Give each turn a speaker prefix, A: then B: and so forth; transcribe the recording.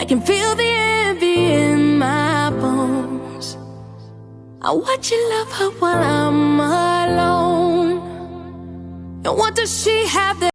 A: I can feel the envy in my bones. I watch you love her while I'm alone. And what does she have?